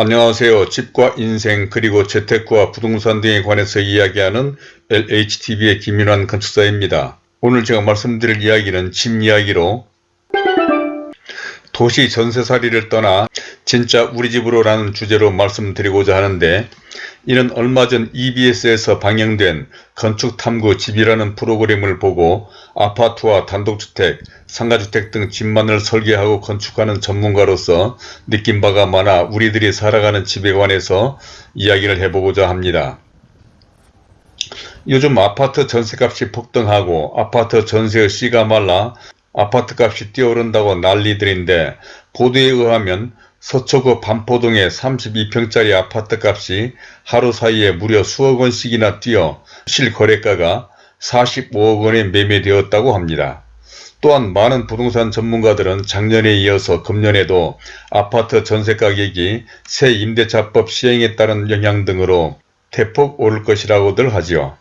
안녕하세요. 집과 인생 그리고 재테크와 부동산 등에 관해서 이야기하는 LHTV의 김윤환 건축사입니다. 오늘 제가 말씀드릴 이야기는 집 이야기로 도시 전세살이를 떠나 진짜 우리 집으로 라는 주제로 말씀드리고자 하는데 이는 얼마 전 EBS에서 방영된 건축탐구 집이라는 프로그램을 보고 아파트와 단독주택, 상가주택 등 집만을 설계하고 건축하는 전문가로서 느낀 바가 많아 우리들이 살아가는 집에 관해서 이야기를 해보고자 합니다. 요즘 아파트 전세값이 폭등하고 아파트 전세의 씨가 말라 아파트값이 뛰어오른다고 난리들인데 보도에 의하면 서초구 반포동의 32평짜리 아파트값이 하루 사이에 무려 수억 원씩이나 뛰어 실거래가가 45억 원에 매매되었다고 합니다. 또한 많은 부동산 전문가들은 작년에 이어서 금년에도 아파트 전세가격이 새 임대차법 시행에 따른 영향 등으로 대폭 오를 것이라고들 하지요.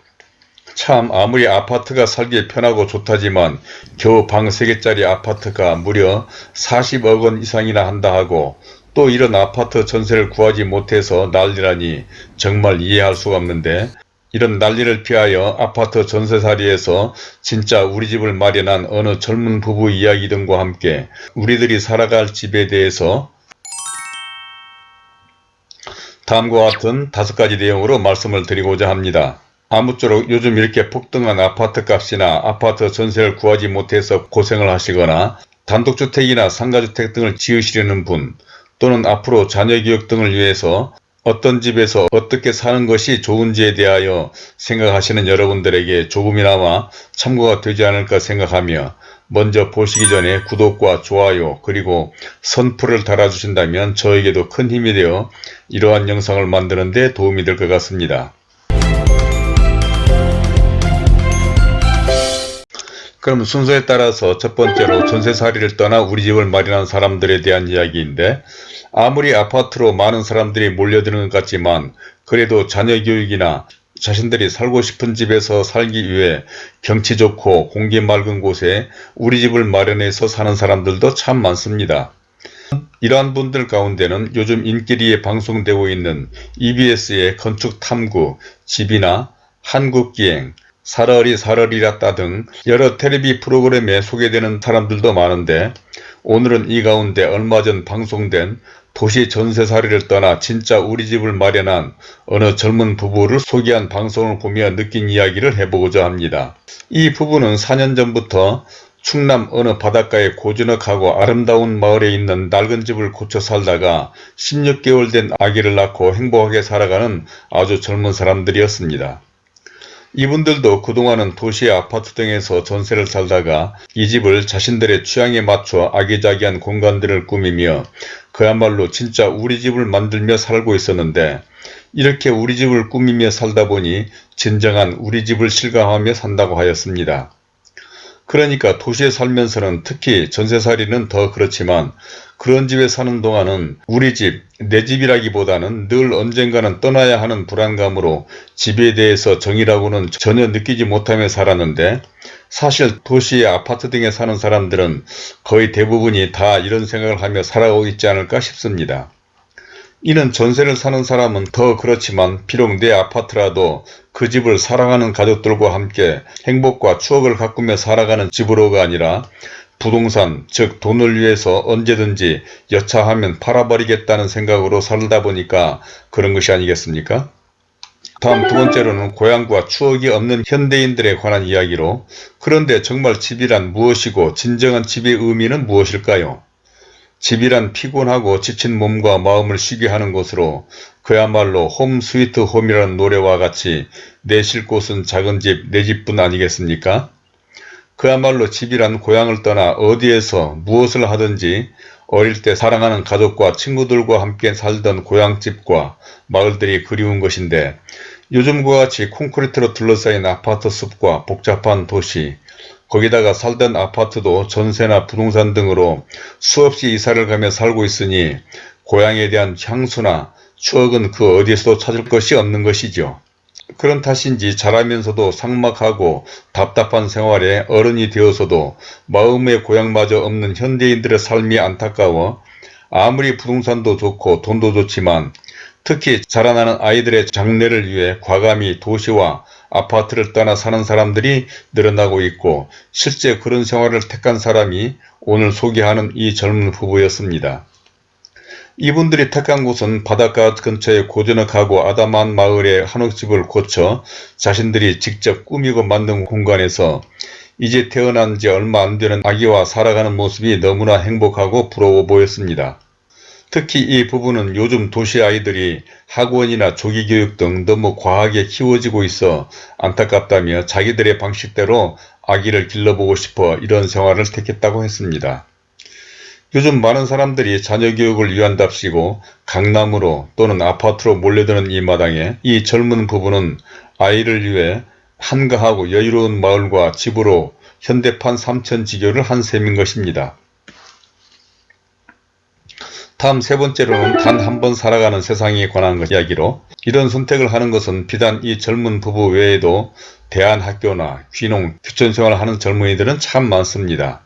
참 아무리 아파트가 살기 편하고 좋다지만 겨우 방 3개짜리 아파트가 무려 40억 원 이상이나 한다 하고 또 이런 아파트 전세를 구하지 못해서 난리라니 정말 이해할 수가 없는데 이런 난리를 피하여 아파트 전세살이에서 진짜 우리 집을 마련한 어느 젊은 부부 이야기 등과 함께 우리들이 살아갈 집에 대해서 다음과 같은 다섯 가지 내용으로 말씀을 드리고자 합니다. 아무쪼록 요즘 이렇게 폭등한 아파트 값이나 아파트 전세를 구하지 못해서 고생을 하시거나 단독주택이나 상가주택 등을 지으시려는 분 또는 앞으로 자녀교육 등을 위해서 어떤 집에서 어떻게 사는 것이 좋은지에 대하여 생각하시는 여러분들에게 조금이나마 참고가 되지 않을까 생각하며 먼저 보시기 전에 구독과 좋아요 그리고 선풀을 달아주신다면 저에게도 큰 힘이 되어 이러한 영상을 만드는 데 도움이 될 것 같습니다. 그럼 순서에 따라서 첫 번째로 전세살이를 떠나 우리 집을 마련한 사람들에 대한 이야기인데 아무리 아파트로 많은 사람들이 몰려드는 것 같지만 그래도 자녀 교육이나 자신들이 살고 싶은 집에서 살기 위해 경치 좋고 공기 맑은 곳에 우리 집을 마련해서 사는 사람들도 참 많습니다. 이러한 분들 가운데는 요즘 인기리에 방송되고 있는 EBS의 건축 탐구, 집이나 한국기행, 사러리 사러리라따 등 여러 텔레비 프로그램에 소개되는 사람들도 많은데 오늘은 이 가운데 얼마 전 방송된 도시 전세살이를 떠나 진짜 우리 집을 마련한 어느 젊은 부부를 소개한 방송을 보며 느낀 이야기를 해보고자 합니다. 이 부부는 4년 전부터 충남 어느 바닷가에 고즈넉하고 아름다운 마을에 있는 낡은 집을 고쳐 살다가 16개월 된 아기를 낳고 행복하게 살아가는 아주 젊은 사람들이었습니다. 이분들도 그동안은 도시 아파트 등에서 전세를 살다가 이 집을 자신들의 취향에 맞춰 아기자기한 공간들을 꾸미며 그야말로 진짜 우리 집을 만들며 살고 있었는데 이렇게 우리 집을 꾸미며 살다 보니 진정한 우리 집을 실감하며 산다고 하였습니다. 그러니까 도시에 살면서는 특히 전세살이는 더 그렇지만 그런 집에 사는 동안은 우리 집, 내 집이라기보다는 늘 언젠가는 떠나야 하는 불안감으로 집에 대해서 정이라고는 전혀 느끼지 못하며 살았는데 사실 도시의 아파트 등에 사는 사람들은 거의 대부분이 다 이런 생각을 하며 살아오고 있지 않을까 싶습니다. 이는 전세를 사는 사람은 더 그렇지만 비록 내 아파트라도 그 집을 사랑하는 가족들과 함께 행복과 추억을 가꾸며 살아가는 집으로가 아니라 부동산 즉 돈을 위해서 언제든지 여차하면 팔아버리겠다는 생각으로 살다 보니까 그런 것이 아니겠습니까? 다음 두 번째로는 고향과 추억이 없는 현대인들에 관한 이야기로 그런데 정말 집이란 무엇이고 진정한 집의 의미는 무엇일까요? 집이란 피곤하고 지친 몸과 마음을 쉬게 하는 곳으로 그야말로 홈 스위트 홈이라는 노래와 같이 내쉴 곳은 작은 집, 내 집뿐 아니겠습니까? 그야말로 집이란 고향을 떠나 어디에서 무엇을 하든지 어릴 때 사랑하는 가족과 친구들과 함께 살던 고향집과 마을들이 그리운 것인데 요즘과 같이 콘크리트로 둘러싸인 아파트 숲과 복잡한 도시 거기다가 살던 아파트도 전세나 부동산 등으로 수없이 이사를 가며 살고 있으니 고향에 대한 향수나 추억은 그 어디에서도 찾을 것이 없는 것이죠. 그런 탓인지 자라면서도 삭막하고 답답한 생활에 어른이 되어서도 마음의 고향마저 없는 현대인들의 삶이 안타까워 아무리 부동산도 좋고 돈도 좋지만 특히 자라나는 아이들의 장래를 위해 과감히 도시와 아파트를 떠나 사는 사람들이 늘어나고 있고 실제 그런 생활을 택한 사람이 오늘 소개하는 이 젊은 부부였습니다. 이분들이 택한 곳은 바닷가 근처에 고즈넉하고 아담한 마을의 한옥집을 고쳐 자신들이 직접 꾸미고 만든 공간에서 이제 태어난 지 얼마 안 되는 아기와 살아가는 모습이 너무나 행복하고 부러워 보였습니다. 특히 이 부부는 요즘 도시 아이들이 학원이나 조기교육 등 너무 과하게 키워지고 있어 안타깝다며 자기들의 방식대로 아기를 길러보고 싶어 이런 생활을 택했다고 했습니다. 요즘 많은 사람들이 자녀 교육을 위한답시고 강남으로 또는 아파트로 몰려드는 이 마당에 이 젊은 부부는 아이를 위해 한가하고 여유로운 마을과 집으로 현대판 삼천지교를 한 셈인 것입니다. 다음 세 번째로는 단 한 번 살아가는 세상에 관한 이야기로 이런 선택을 하는 것은 비단 이 젊은 부부 외에도 대안학교나 귀농, 규천생활을 하는 젊은이들은 참 많습니다.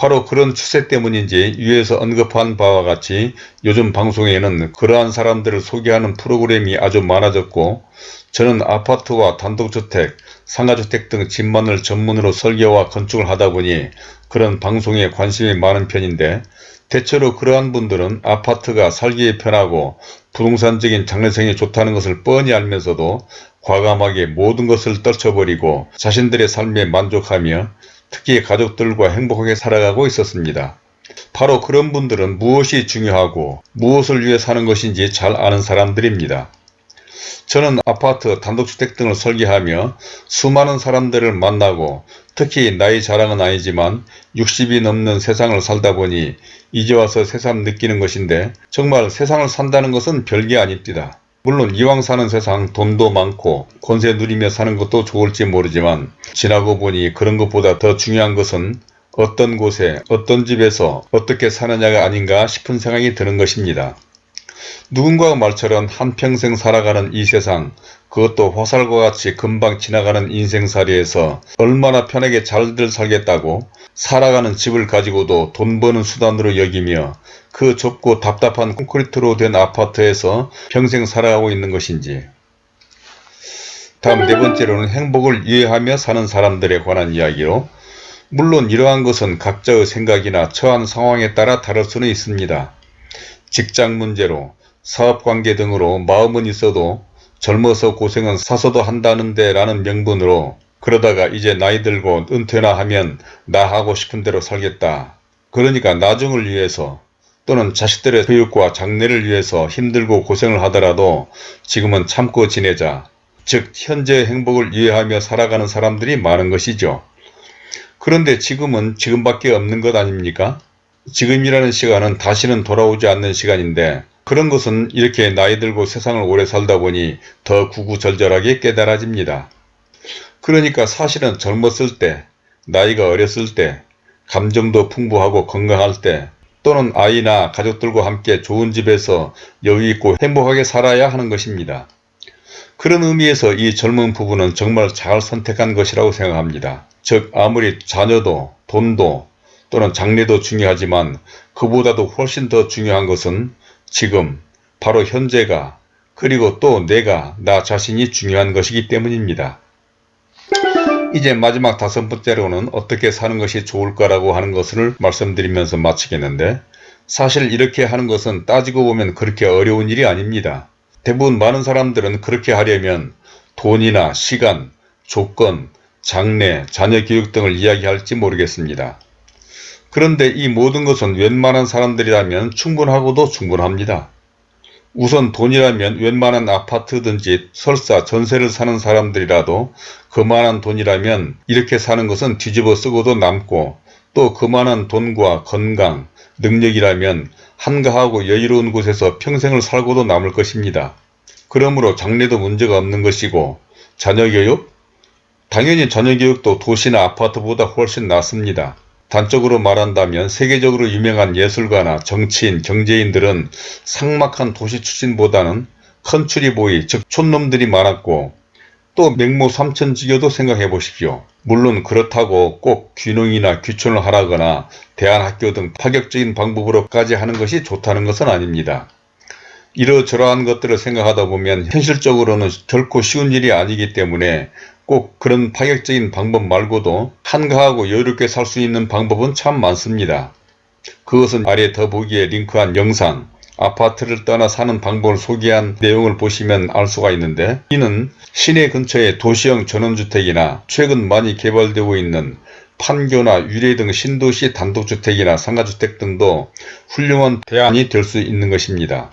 바로 그런 추세 때문인지 위에서 언급한 바와 같이 요즘 방송에는 그러한 사람들을 소개하는 프로그램이 아주 많아졌고 저는 아파트와 단독주택, 상가주택 등 집만을 전문으로 설계와 건축을 하다 보니 그런 방송에 관심이 많은 편인데 대체로 그러한 분들은 아파트가 살기에 편하고 부동산적인 장래성이 좋다는 것을 뻔히 알면서도 과감하게 모든 것을 떨쳐버리고 자신들의 삶에 만족하며 특히 가족들과 행복하게 살아가고 있었습니다. 바로 그런 분들은 무엇이 중요하고 무엇을 위해 사는 것인지 잘 아는 사람들입니다. 저는 아파트, 단독주택 등을 설계하며 수많은 사람들을 만나고 특히 나이 자랑은 아니지만 60이 넘는 세상을 살다 보니 이제 와서 새삼 느끼는 것인데 정말 세상을 산다는 것은 별게 아닙니다. 물론 이왕 사는 세상 돈도 많고 권세 누리며 사는 것도 좋을지 모르지만 지나고 보니 그런 것보다 더 중요한 것은 어떤 곳에 어떤 집에서 어떻게 사느냐가 아닌가 싶은 생각이 드는 것입니다. 누군가 말처럼 한평생 살아가는 이 세상 그것도 화살과 같이 금방 지나가는 인생살이에서 얼마나 편하게 잘들 살겠다고 살아가는 집을 가지고도 돈 버는 수단으로 여기며 그 좁고 답답한 콘크리트로 된 아파트에서 평생 살아가고 있는 것인지 다음 네 번째로는 행복을 이해하며 사는 사람들에 관한 이야기로 물론 이러한 것은 각자의 생각이나 처한 상황에 따라 다를 수는 있습니다. 직장 문제로 사업관계 등으로 마음은 있어도 젊어서 고생은 사서도 한다는데 라는 명분으로 그러다가 이제 나이 들고 은퇴나 하면 나 하고 싶은 대로 살겠다. 그러니까 나중을 위해서 또는 자식들의 교육과 장래를 위해서 힘들고 고생을 하더라도 지금은 참고 지내자. 즉 현재의 행복을 이해하며 살아가는 사람들이 많은 것이죠. 그런데 지금은 지금밖에 없는 것 아닙니까? 지금이라는 시간은 다시는 돌아오지 않는 시간인데 그런 것은 이렇게 나이 들고 세상을 오래 살다 보니 더 구구절절하게 깨달아집니다. 그러니까 사실은 젊었을 때, 나이가 어렸을 때, 감정도 풍부하고 건강할 때 또는 아이나 가족들과 함께 좋은 집에서 여유있고 행복하게 살아야 하는 것입니다. 그런 의미에서 이 젊은 부부는 정말 잘 선택한 것이라고 생각합니다. 즉 아무리 자녀도 돈도 또는 장래도 중요하지만 그보다도 훨씬 더 중요한 것은 지금 바로 현재가 그리고 또 내가 나 자신이 중요한 것이기 때문입니다. 이제 마지막 다섯 번째로는 어떻게 사는 것이 좋을까라고 하는 것을 말씀드리면서 마치겠는데 사실 이렇게 하는 것은 따지고 보면 그렇게 어려운 일이 아닙니다. 대부분 많은 사람들은 그렇게 하려면 돈이나 시간, 조건, 장래, 자녀 교육 등을 이야기할지 모르겠습니다. 그런데 이 모든 것은 웬만한 사람들이라면 충분하고도 충분합니다. 우선 돈이라면 웬만한 아파트든지 설사 전세를 사는 사람들이라도 그만한 돈이라면 이렇게 사는 것은 뒤집어 쓰고도 남고 또 그만한 돈과 건강, 능력이라면 한가하고 여유로운 곳에서 평생을 살고도 남을 것입니다. 그러므로 장래도 문제가 없는 것이고 자녀교육? 당연히 자녀교육도 도시나 아파트보다 훨씬 낫습니다. 단적으로 말한다면 세계적으로 유명한 예술가나 정치인, 경제인들은 삭막한 도시 출신보다는 컨츄리보이, 즉 촌놈들이 많았고 또 맹모 삼천지교도 생각해 보십시오. 물론 그렇다고 꼭 귀농이나 귀촌을 하라거나 대안학교 등 파격적인 방법으로까지 하는 것이 좋다는 것은 아닙니다. 이러저러한 것들을 생각하다 보면 현실적으로는 결코 쉬운 일이 아니기 때문에 꼭 그런 파격적인 방법 말고도 한가하고 여유롭게 살 수 있는 방법은 참 많습니다. 그것은 아래 더보기에 링크한 영상 아파트를 떠나 사는 방법을 소개한 내용을 보시면 알 수가 있는데 이는 시내 근처의 도시형 전원주택이나 최근 많이 개발되고 있는 판교나 유래 등 신도시 단독주택이나 상가주택 등도 훌륭한 대안이 될 수 있는 것입니다.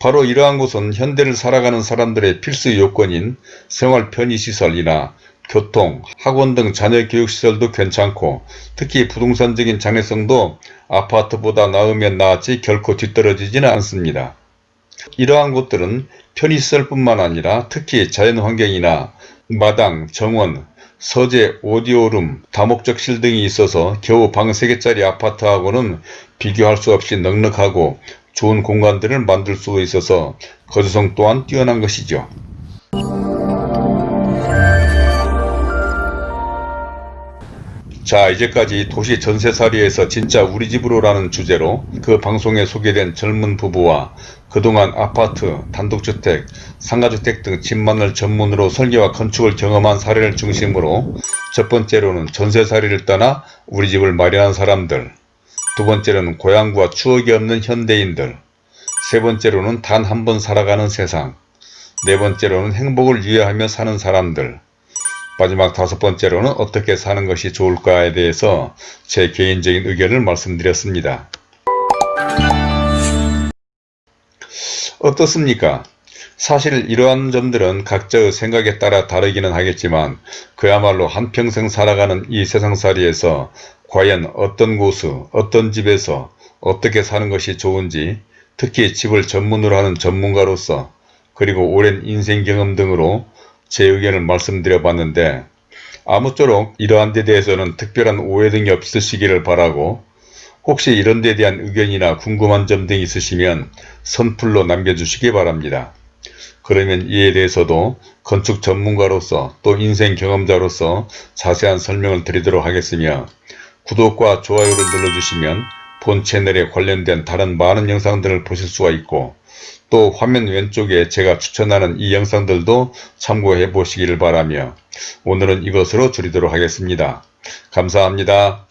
바로 이러한 곳은 현대를 살아가는 사람들의 필수 요건인 생활 편의시설이나 교통, 학원 등 자녀 교육시설도 괜찮고 특히 부동산적인 장래성도 아파트보다 나으면 나았지 결코 뒤떨어지지는 않습니다. 이러한 곳들은 편의시설뿐만 아니라 특히 자연환경이나 마당, 정원, 서재, 오디오룸, 다목적실 등이 있어서 겨우 방 3개짜리 아파트하고는 비교할 수 없이 넉넉하고 좋은 공간들을 만들 수 있어서 거주성 또한 뛰어난 것이죠. 자 이제까지 도시 전세살이에서 진짜 우리 집으로 라는 주제로 그 방송에 소개된 젊은 부부와 그동안 아파트, 단독주택, 상가주택 등 집만을 전문으로 설계와 건축을 경험한 사례를 중심으로 첫 번째로는 전세살이를 떠나 우리 집을 마련한 사람들 두 번째로는 고향과 추억이 없는 현대인들 세 번째로는 단 한 번 살아가는 세상 네 번째로는 행복을 유예하며 사는 사람들 마지막 다섯 번째로는 어떻게 사는 것이 좋을까에 대해서 제 개인적인 의견을 말씀드렸습니다. 어떻습니까? 사실 이러한 점들은 각자의 생각에 따라 다르기는 하겠지만 그야말로 한평생 살아가는 이 세상살이에서 과연 어떤 곳수 어떤 집에서 어떻게 사는 것이 좋은지 특히 집을 전문으로 하는 전문가로서 그리고 오랜 인생 경험 등으로 제 의견을 말씀드려 봤는데 아무쪼록 이러한 데 대해서는 특별한 오해 등이 없으시기를 바라고 혹시 이런 데 대한 의견이나 궁금한 점 등이 있으시면 선플로 남겨주시기 바랍니다. 그러면 이에 대해서도 건축 전문가로서 또 인생 경험자로서 자세한 설명을 드리도록 하겠으며 구독과 좋아요를 눌러주시면 본 채널에 관련된 다른 많은 영상들을 보실 수가 있고 또 화면 왼쪽에 제가 추천하는 이 영상들도 참고해 보시기를 바라며 오늘은 이것으로 줄이도록 하겠습니다. 감사합니다.